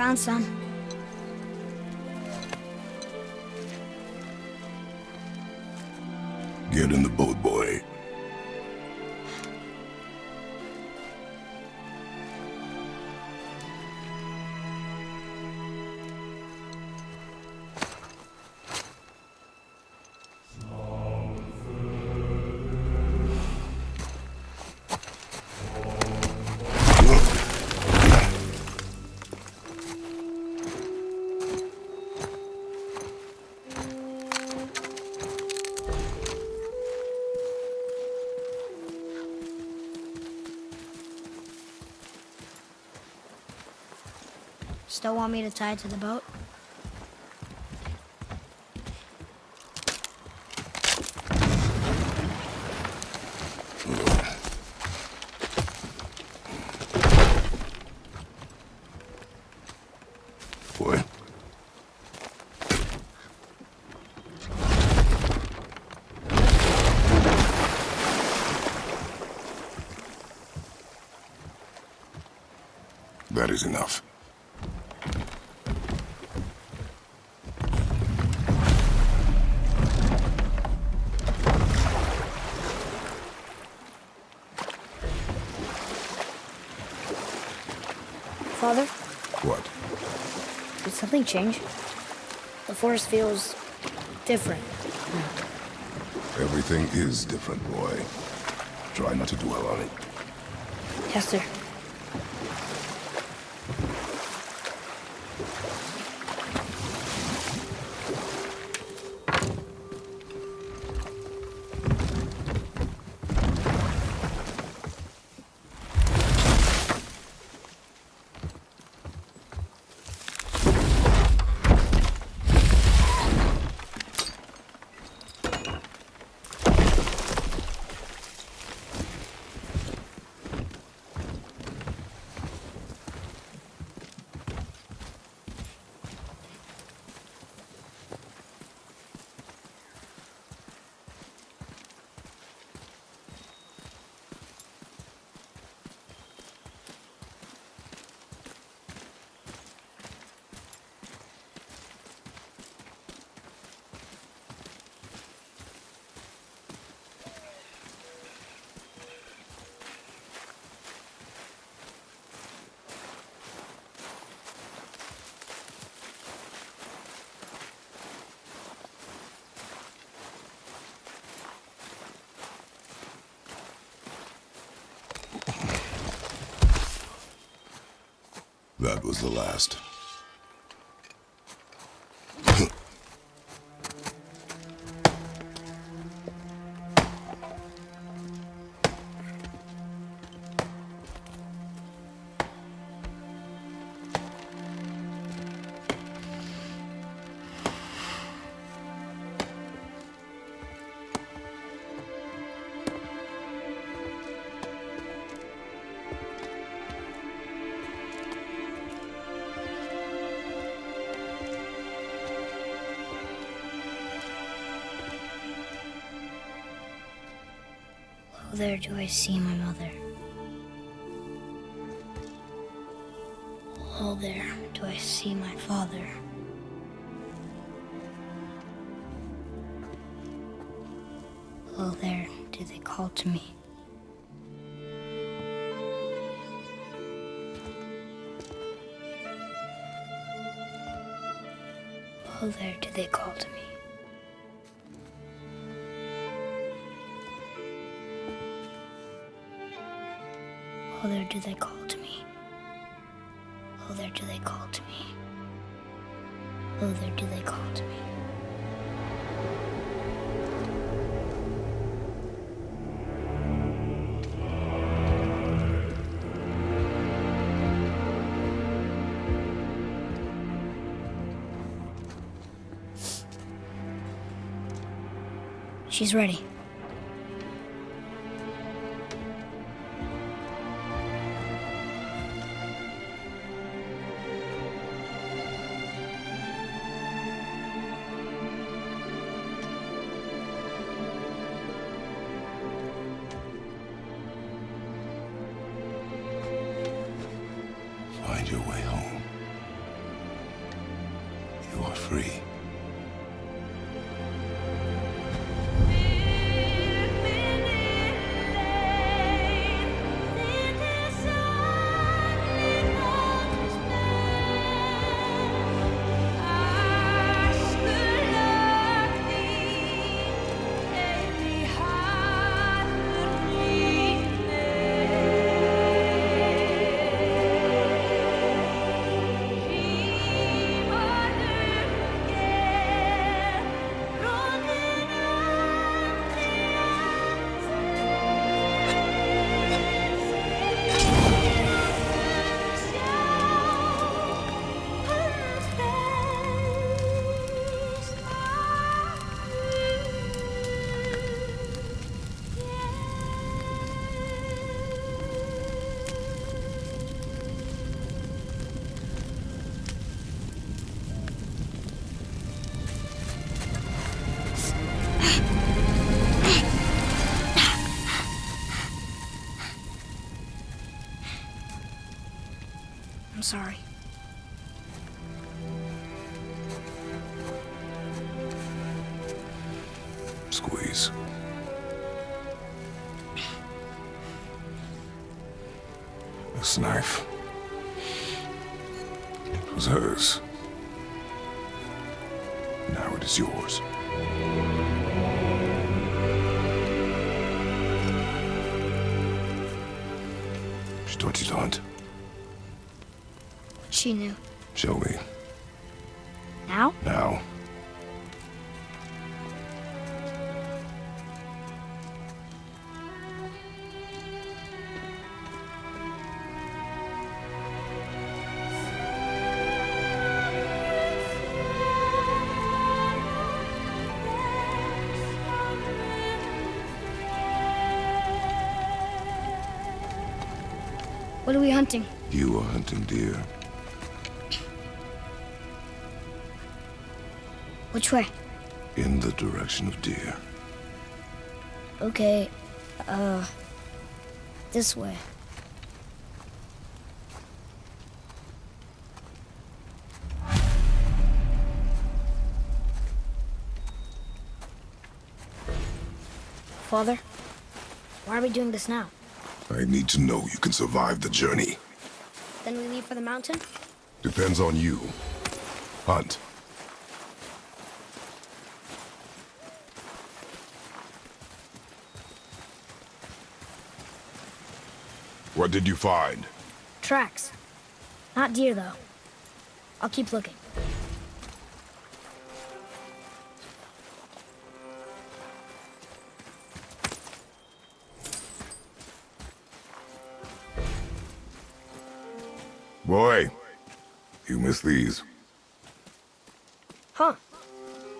found some. Still want me to tie it to the boat? That is enough. Father, What? did something change? The forest feels different. Everything is different, boy. Try not to dwell on it. Yes, sir. That was the last. There do I see my mother. Oh, there do I see my father. Oh, there do they call to me. Oh, there do they call to me. Oh, there do they call to me. Oh, there do they call to me. Oh, there do they call to me. She's ready. Free. Sorry. Squeeze. This knife. It was hers. She knew. Show me. Now? Now. What are we hunting? You are hunting deer. Which way? In the direction of deer. Okay, uh, this way. Father, why are we doing this now? I need to know you can survive the journey. Then we leave for the mountain? Depends on you. Hunt. What did you find? Tracks. Not deer, though. I'll keep looking. Boy, you missed these. Huh.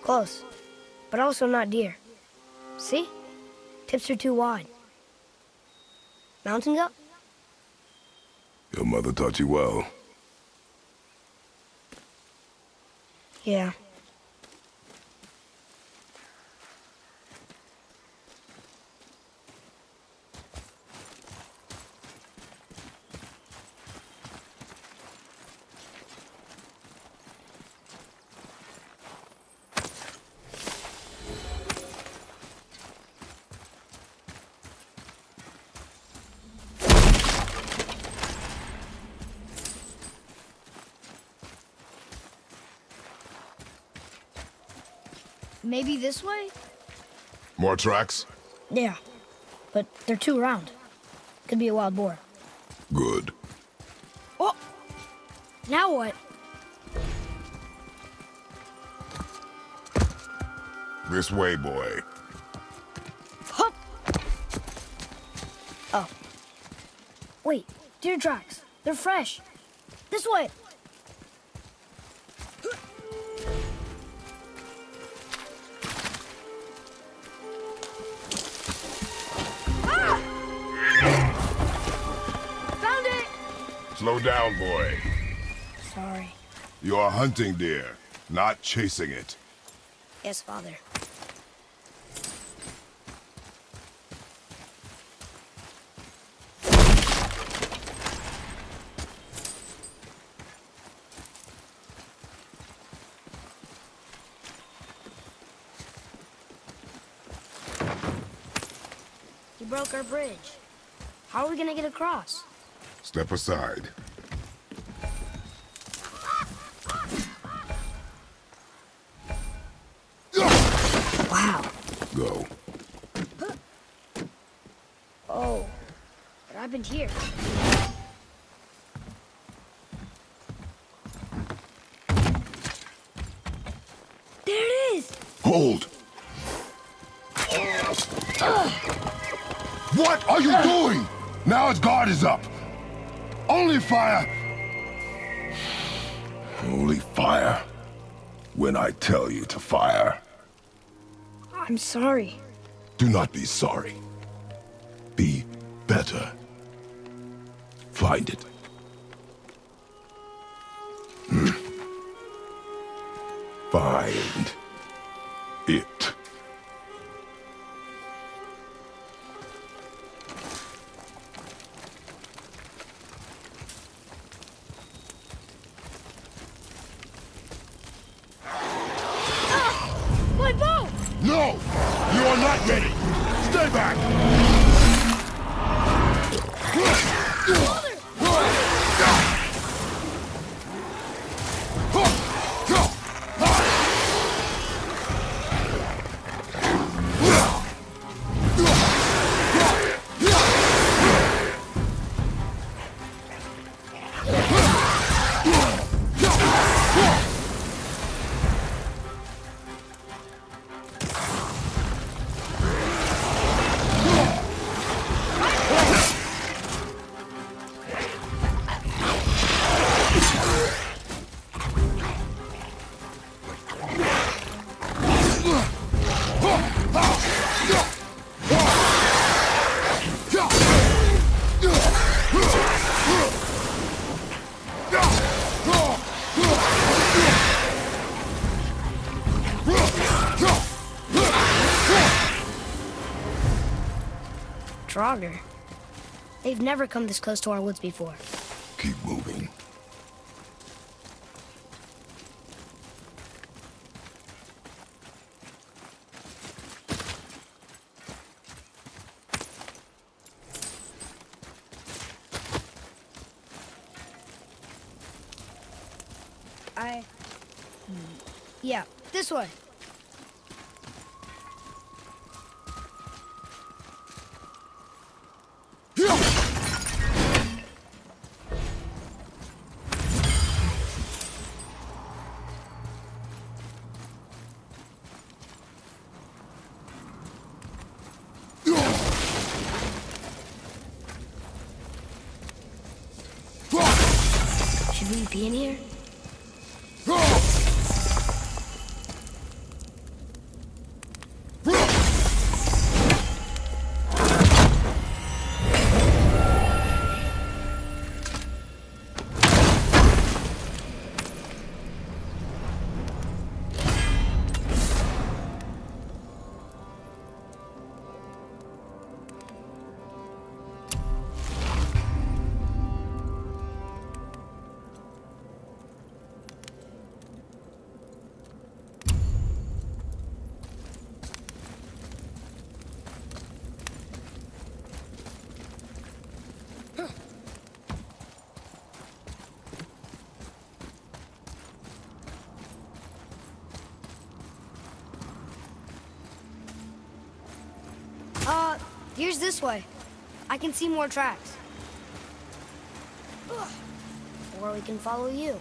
Close. But also not deer. See? Tips are too wide. Mountain goat? Your mother taught you well. Yeah. Maybe this way? More tracks? Yeah, but they're too round. Could be a wild boar. Good. Oh! Now what? This way, boy. Hup! Oh. Wait, deer tracks. They're fresh. This way. Down, boy. Sorry. You are hunting deer, not chasing it. Yes, father. You broke our bridge. How are we gonna get across? Step aside. Wow. Go. Oh. What happened here? There it is! Hold! What are you doing? Now his guard is up. Only fire. Only fire. When I tell you to fire. I'm sorry. Do not be sorry. Be better. Find it. Hmm. Find Draugr. They've never come this close to our woods before. Keep moving. I... Hmm. Yeah, this way. In here? Here's this way. I can see more tracks. Or we can follow you.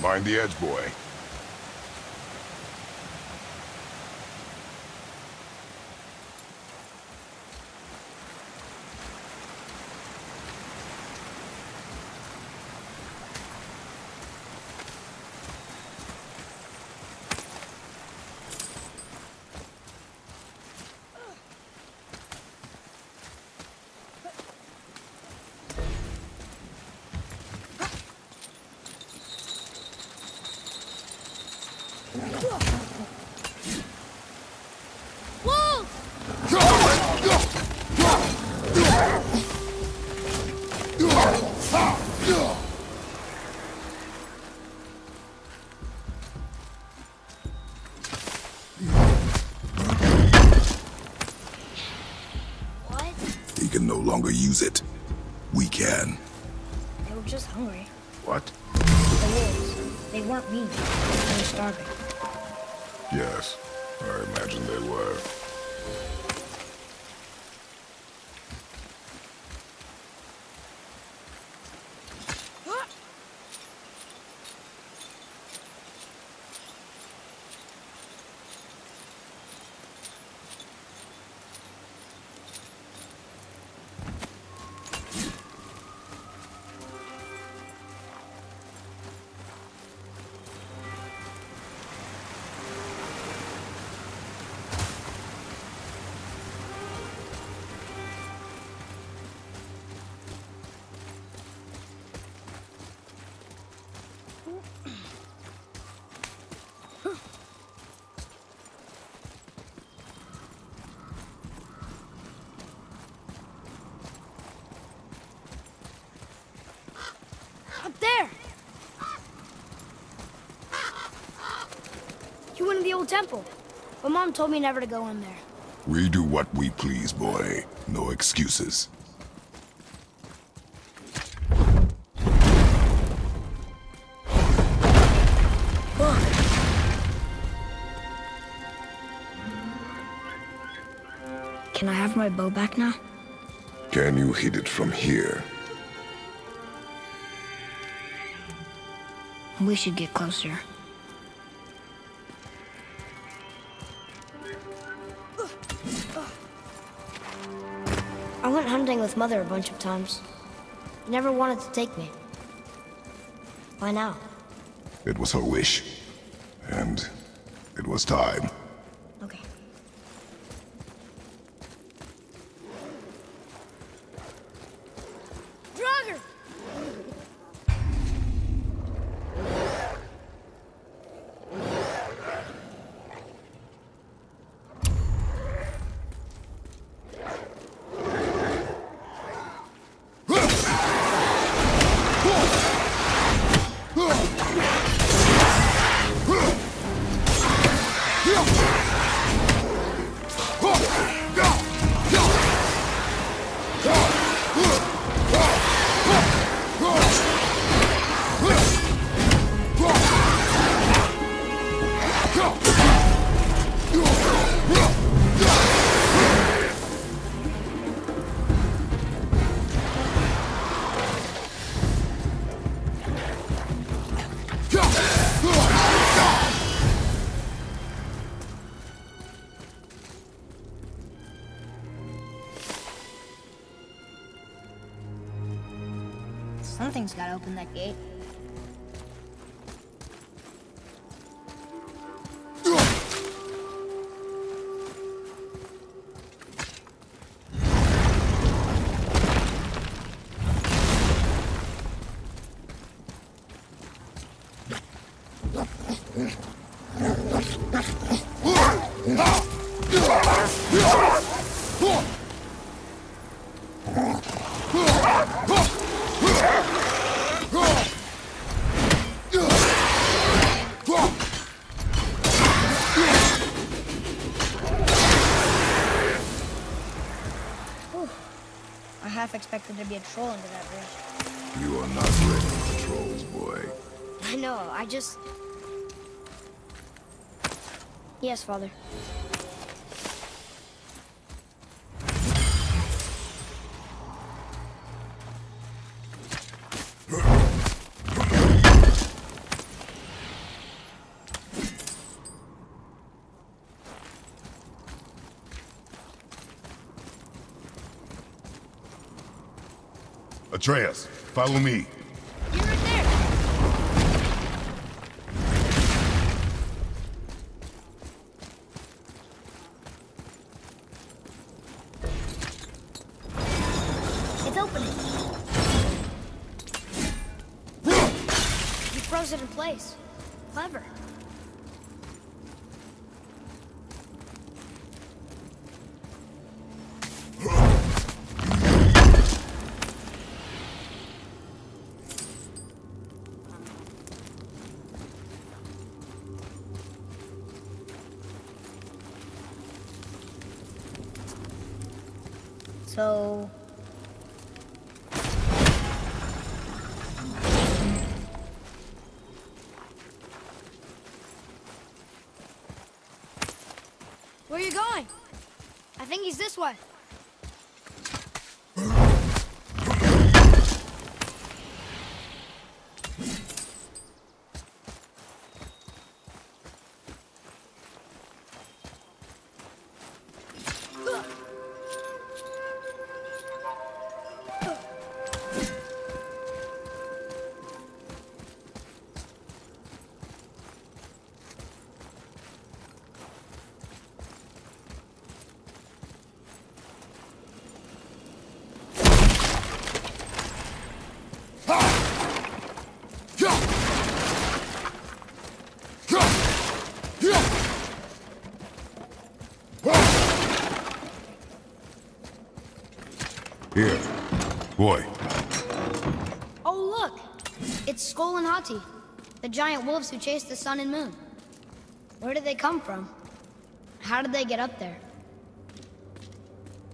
Mind the edge, boy. There! You went to the old temple. But Mom told me never to go in there. We do what we please, boy. No excuses. Can I have my bow back now? Can you hit it from here? We should get closer. I went hunting with Mother a bunch of times. She never wanted to take me. Why now? It was her wish. And it was time. Something's gotta open that expected to be a troll under that bridge. You are not ready for trolls, boy. I know, I just... Yes, Father. Atreus, follow me. Think Here. Boy, Oh, look! It's Sköll and Hati, the giant wolves who chased the sun and moon. Where did they come from? How did they get up there?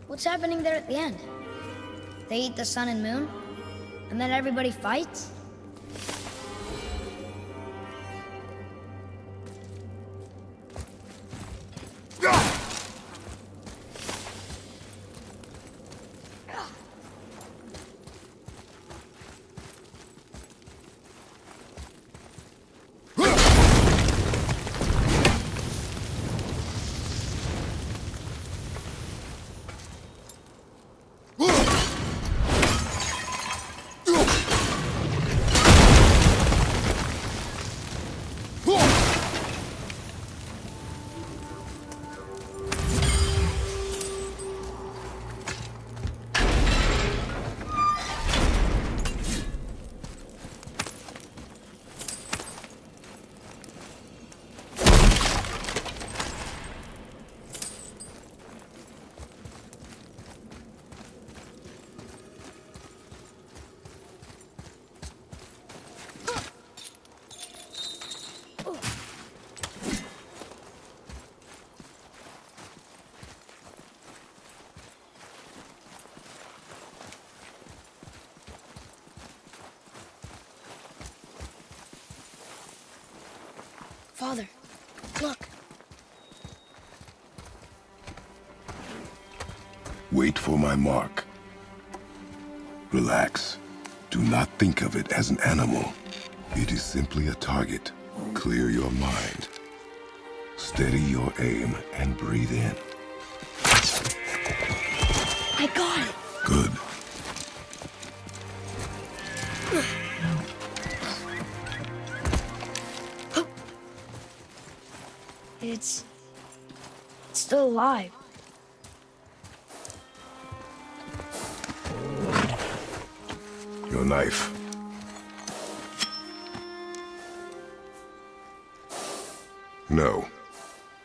What's happening there at the end? They eat the sun and moon? And then everybody fights? My mark. Relax. Do not think of it as an animal. It is simply a target. Clear your mind. Steady your aim and breathe in. I got it. Good. It's... It's still alive. Your knife. No.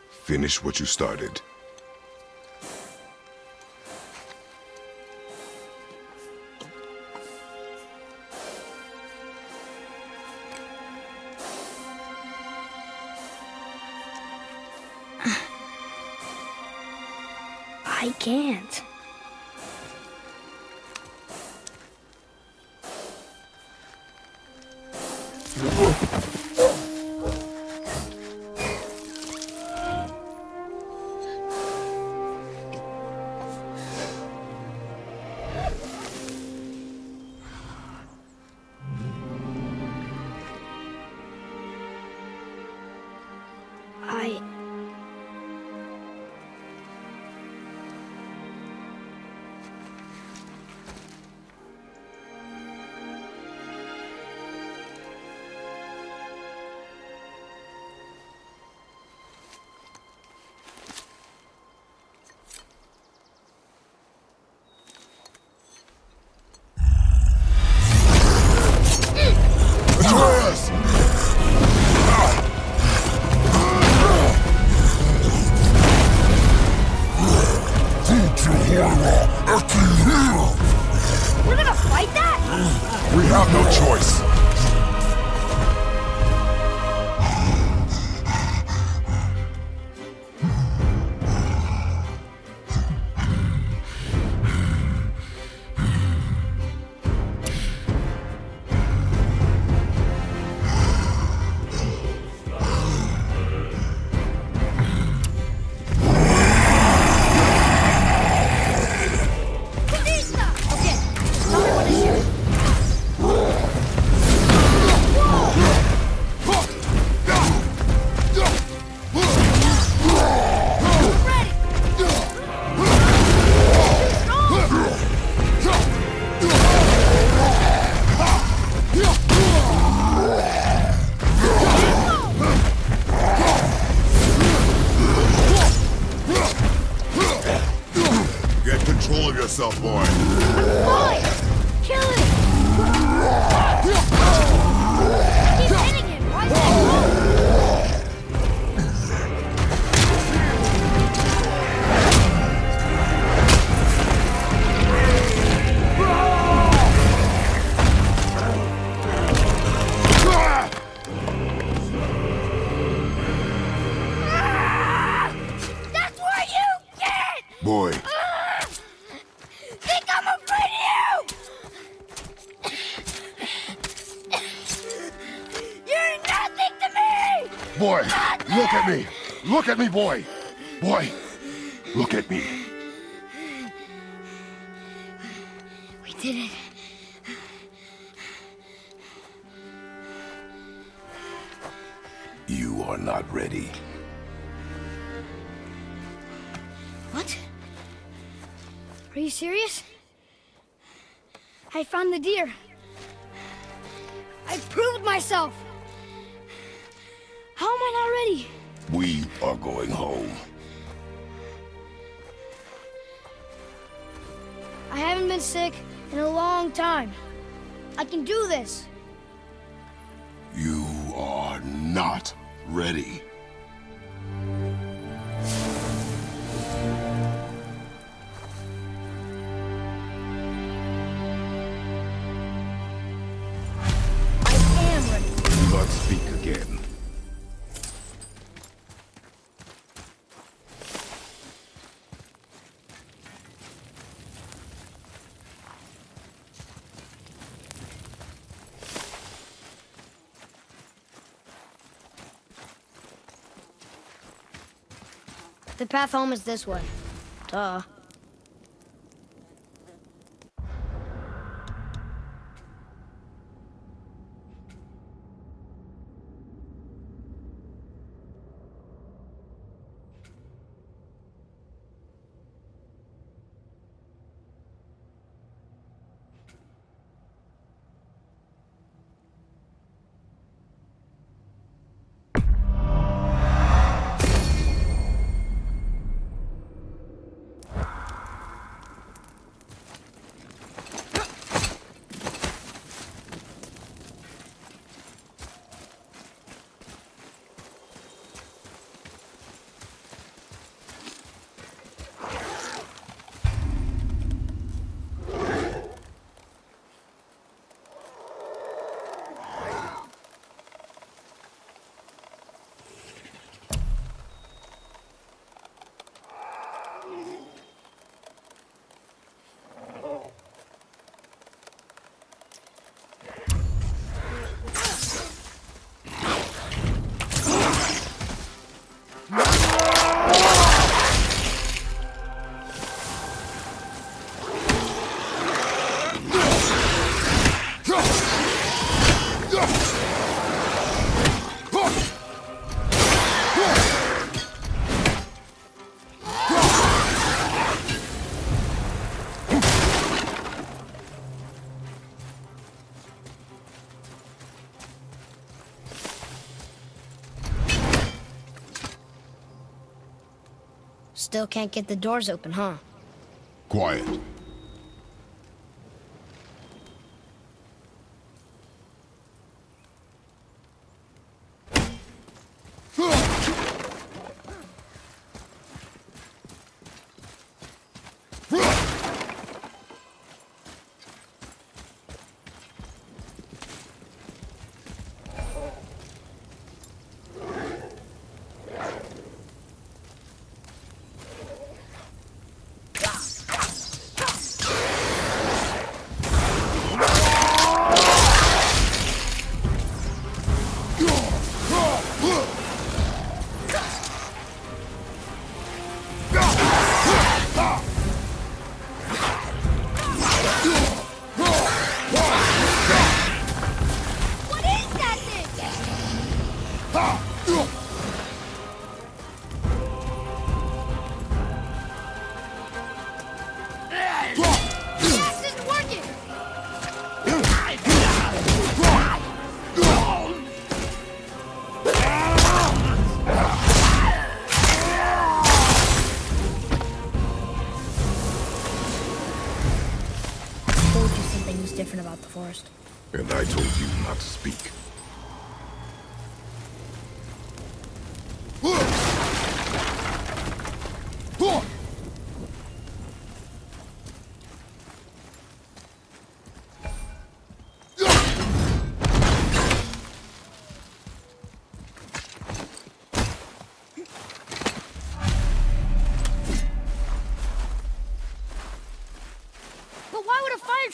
Finish what you started. Look at me. Look at me, boy. Boy, look at me. We did it. You are not ready. What? Are you serious? I found the deer. I proved myself. How am I not ready? We are going home. I haven't been sick in a long time. I can do this. You are not ready. Path home is this way. Duh. Still can't get the doors open, huh? Quiet.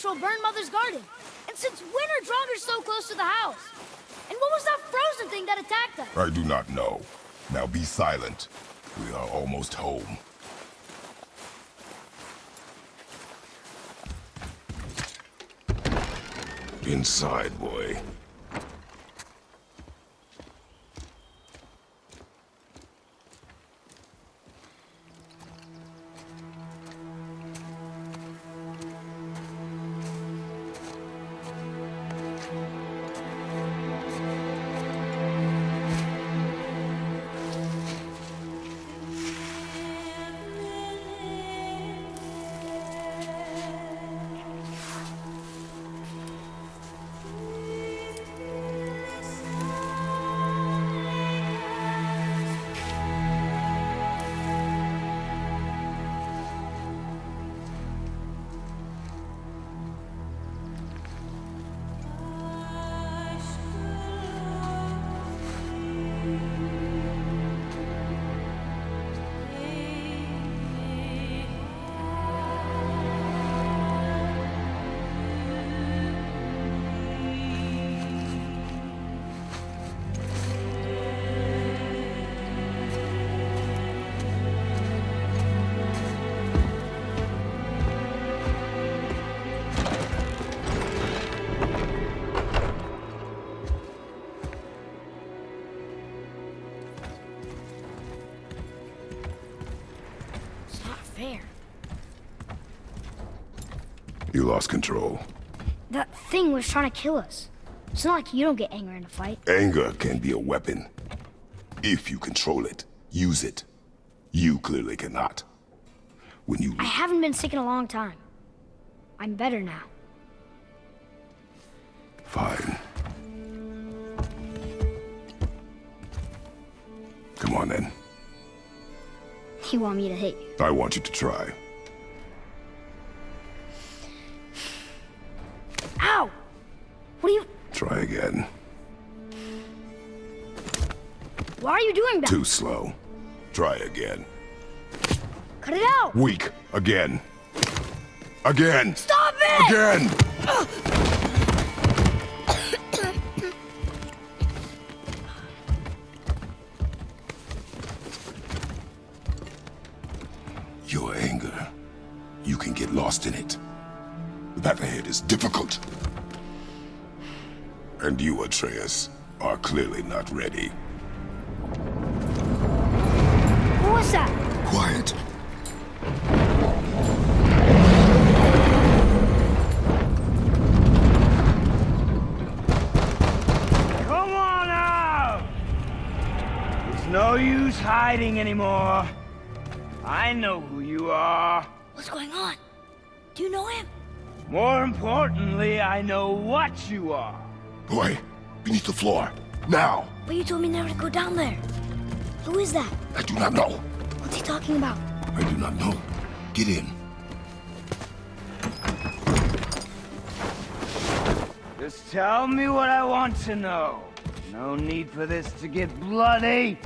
Would a burn Mother's garden? And since when are Draugrs so close to the house? And what was that frozen thing that attacked us? I do not know. Now be silent. We are almost home. Inside, boy. Lost control. That thing was trying to kill us. It's not like you don't get anger in a fight. Anger can be a weapon. If you control it, use it. You clearly cannot. When you I haven't been sick in a long time. I'm better now. Fine. Come on then. You want me to hit you? I want you to try. What are you... Try again. Why are you doing that? Too slow. Try again. Cut it out! Weak. Again. Again. Stop it! Again! Your anger. You can get lost in it. The path ahead is difficult. And you, Atreus, are clearly not ready. What was that? Quiet. Come on out! There's no use hiding anymore. I know who you are. What's going on? Do you know him? More importantly, I know what you are. Boy, beneath the floor. Now! But you told me never to go down there. Who is that? I do not know. What's he talking about? I do not know. Get in. Just tell me what I want to know. No need for this to get bloody.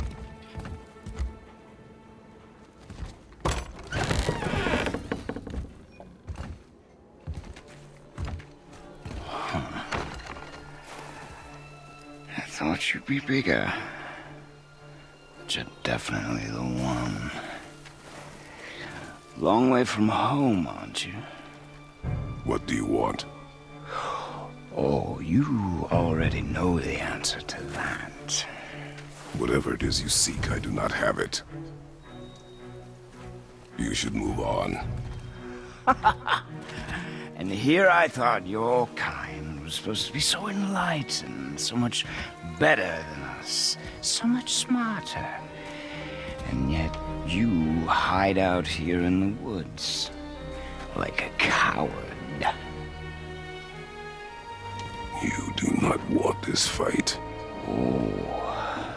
Be bigger. But you're definitely the one. Long way from home, aren't you? What do you want? Oh, you already know the answer to that. Whatever it is you seek, I do not have it. You should move on. And here I thought your kind was supposed to be so enlightened, so much better than us, so much smarter. And yet you hide out here in the woods, like a coward. You do not want this fight. Oh.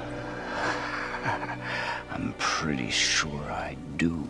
I'm pretty sure I do.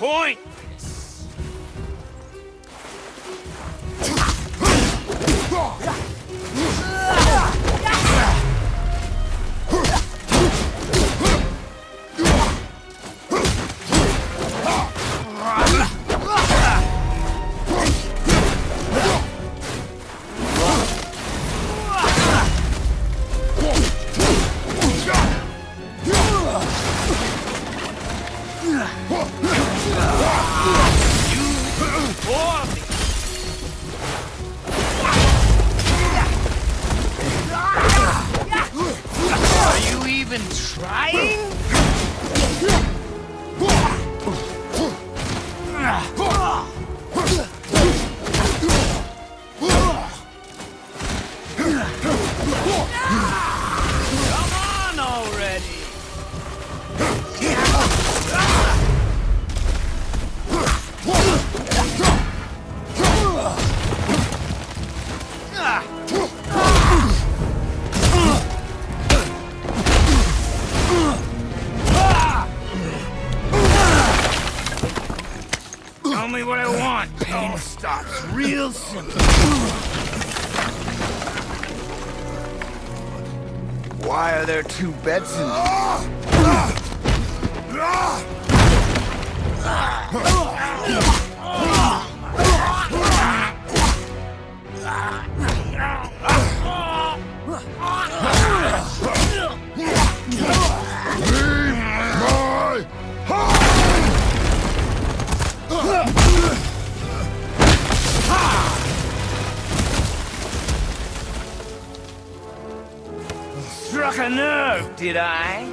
Point! Why are there two beds in canoe, did I?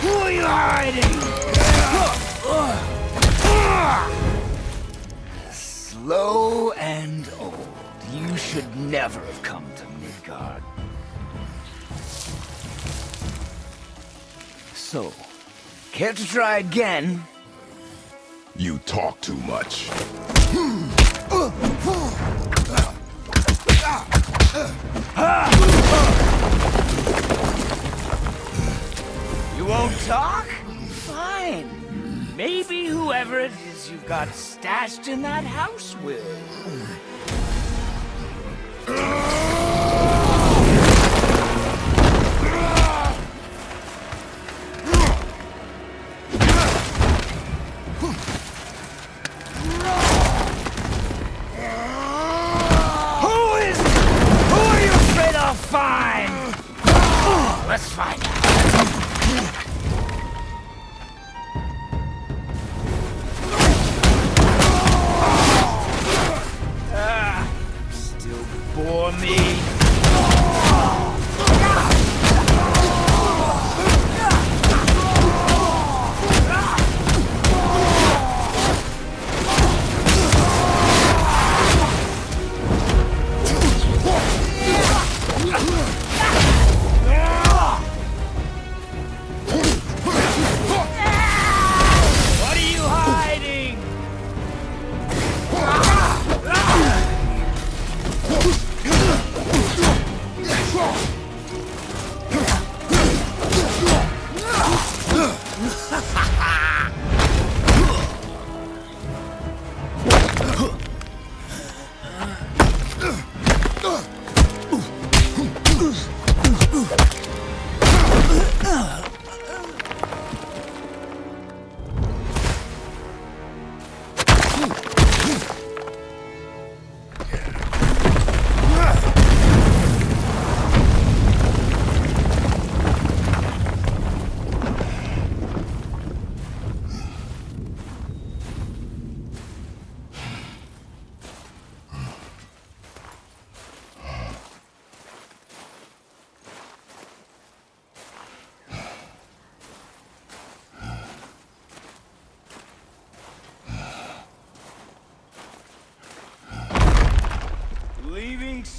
Who are you hiding? Slow and old. You should never have come to Midgard. So, care to try again? You talk too much. You won't talk? Fine. Maybe whoever it is you've got stashed in that house will.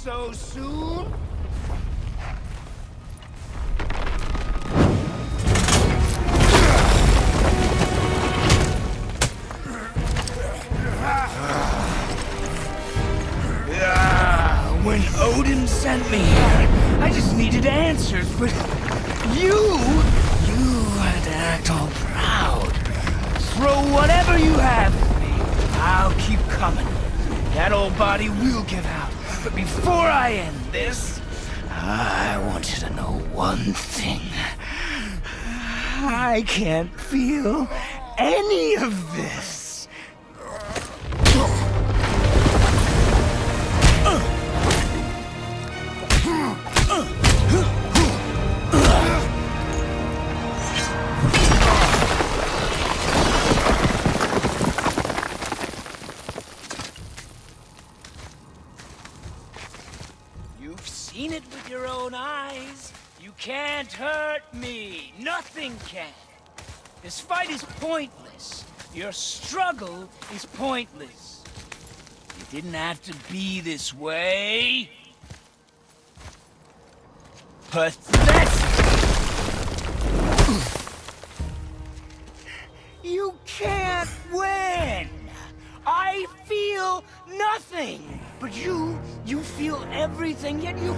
So soon? Any of this. Your struggle is pointless. It didn't have to be this way. Pathetic! You can't win! I feel nothing! But you, you feel everything, yet you,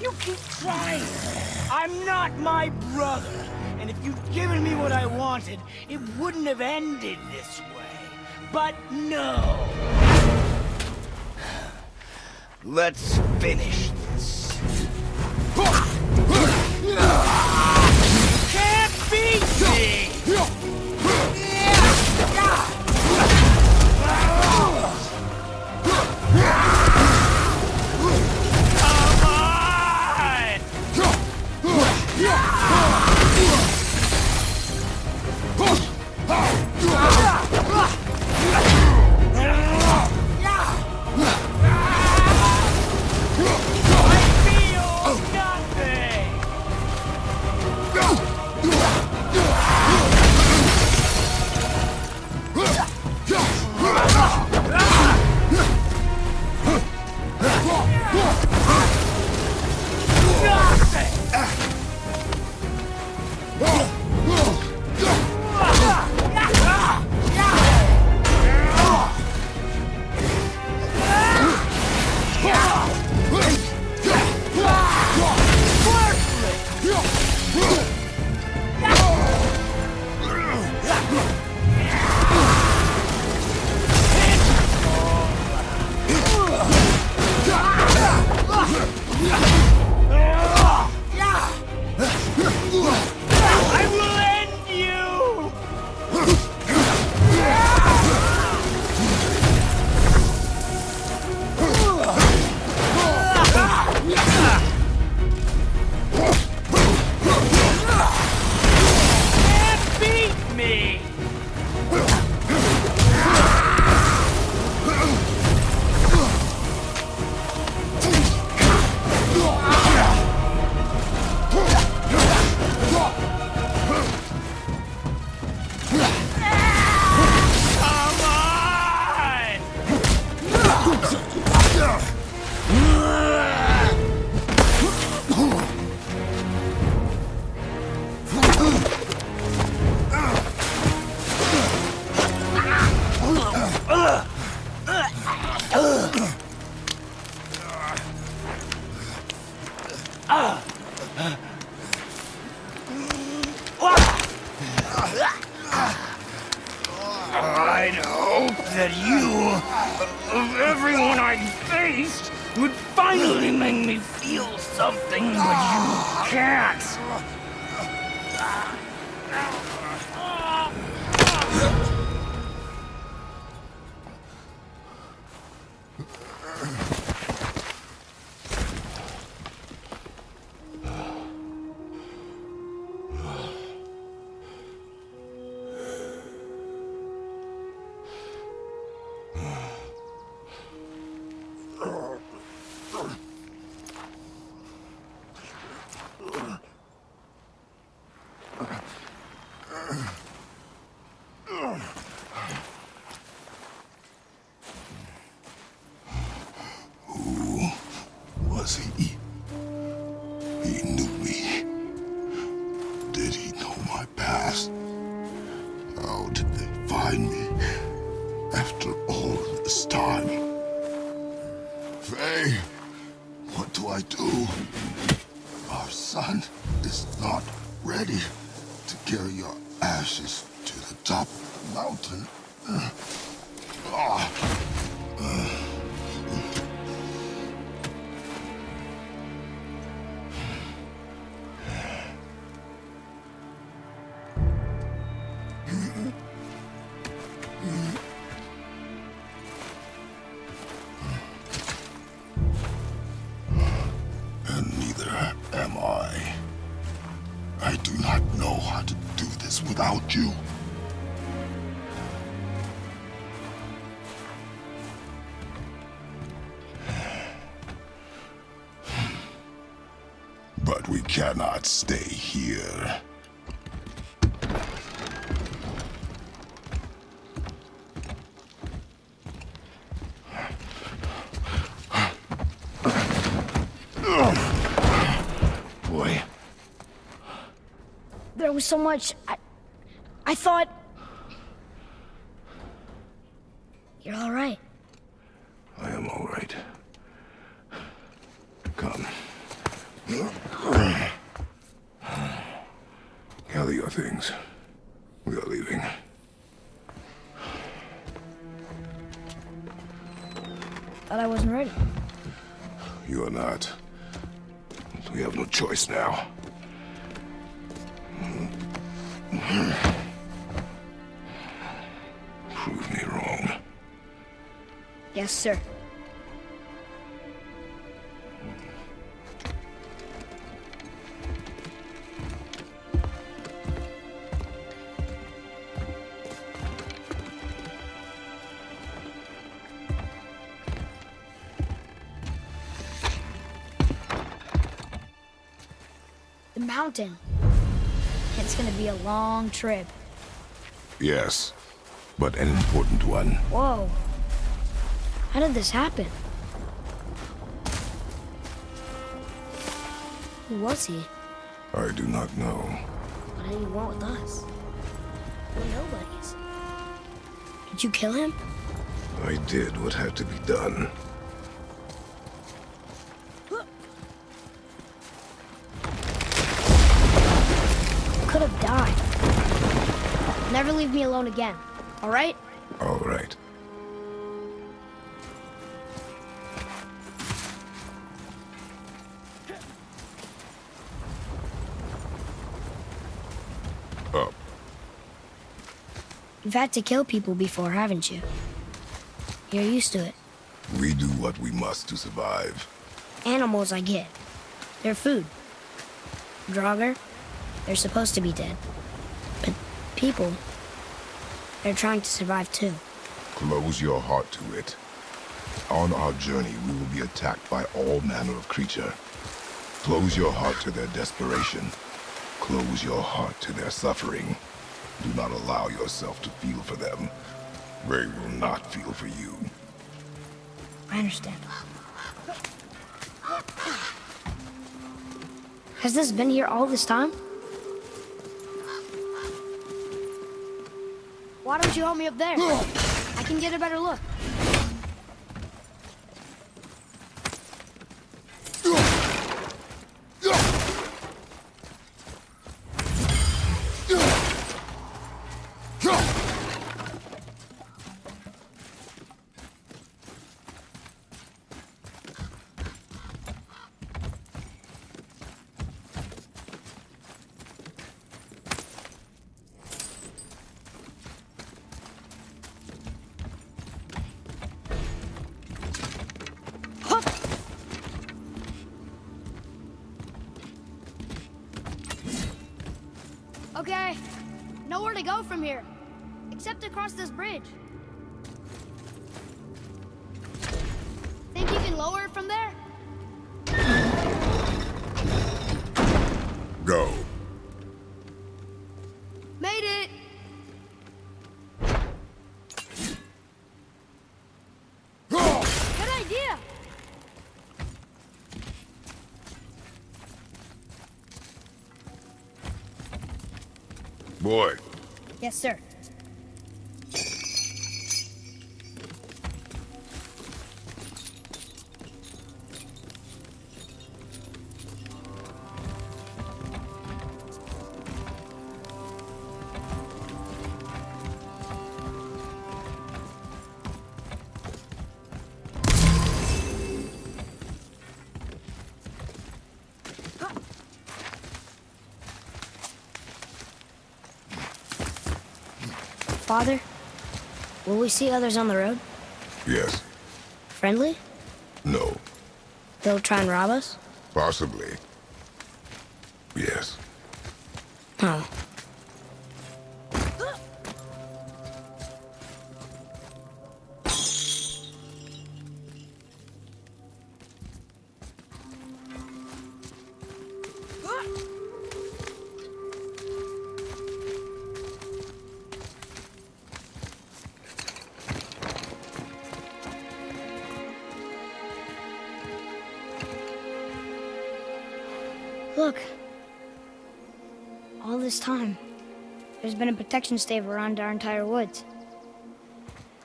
you keep trying. I'm not my brother, and if you'd given me what I wanted, it wouldn't have ended this way. But no! Let's finish this. Can't beat me! Something, but you can't. Cannot stay here. Boy, There was so much. I, I thought. Mountain. It's gonna be a long trip. Yes, but an important one. Whoa. How did this happen? Who was he? I do not know. What did he want with us? We're nobodies. Did you kill him? I did what had to be done. Alone again, all right? All right. Up. You've had to kill people before, haven't you? You're used to it. We do what we must to survive. Animals, I get. They're food. Draugr, they're supposed to be dead. But people, they're trying to survive too. Close your heart to it. On our journey, we will be attacked by all manner of creature. Close your heart to their desperation. Close your heart to their suffering. Do not allow yourself to feel for them. They will not feel for you. I understand. Has this been here all this time? Why don't you help me up there? I can get a better look. Go from here. Except across this bridge. Think you can lower it from there? Go. Made it! Good idea! Boy, Yes, sir. Father, will we see others on the road? yes. Friendly? No. They'll try and rob us? Possibly. There's been a protection stave around our entire woods.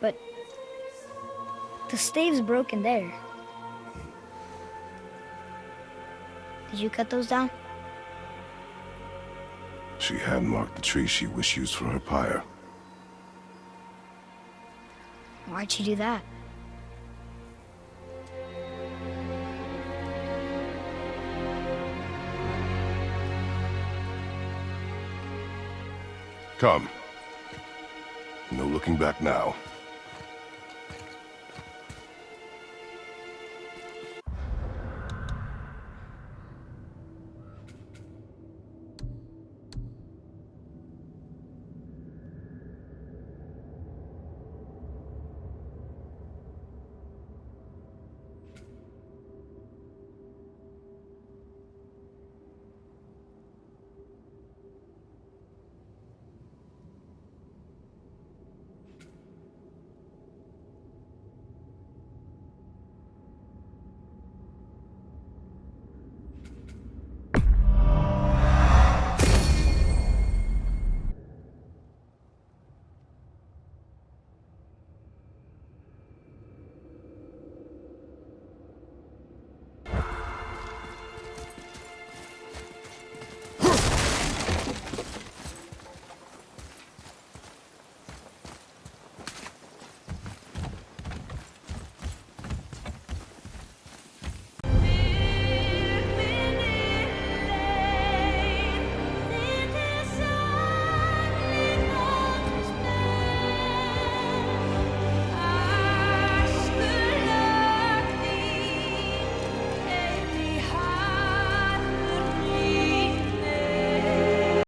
But the stave's broken there. Did you cut those down? She had marked the tree she wished used for her pyre. Why'd she do that? Come. No looking back now.